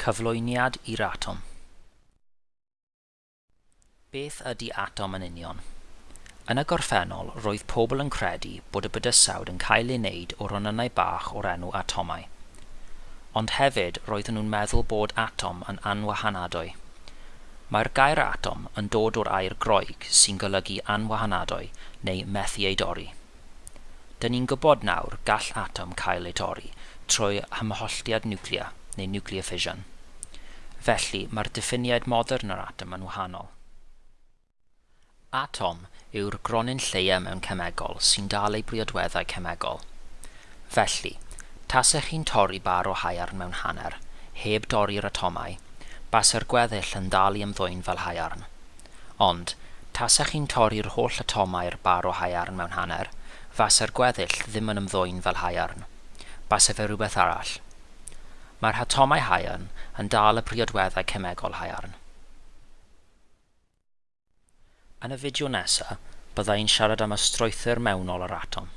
Cyflwyniad i'r atom Beth ydy atom yn union? Yn y gorffennol, roedd pobl yn credu bod y bydysawd yn cael ei wneud o ronynnau bach o'r enw atomau. Ond hefyd roedden nhw'n meddwl bod atom yn anwahanadwy. Mae'r gair atom yn dod o'r air groeg sy'n golygu anwahanadwy neu methu ei dorri. Dyn ni'n gwybod nawr gall atom cael ei torri trwy hymholltiad niwclea neu nuclear fission. Felly mae'r diffiniad modern o'r atom yn wahanol. Atom yw'r gronyn lleia mewn cemegol sy'n dal ei briodweddau cemegol. Felly, tasech chi'n torri bar o haiarn mewn hanner, heb dorri'r atomau, basa'r gweddill yn dal i ymddwyn fel haiarn. Ond, Tasech chi'n torri'r holl atomau'r bar o haiarn mewn hanner, fasa'r gweddill ddim yn ymddwyn fel haiarn. Basa e fe rhywbeth arall. Mae'r atomau haiarn yn dal y priodweddau cemegol haiarn. Yn y fideo nesaf, byddai'n siarad am y strwythyr mewnol yr atom.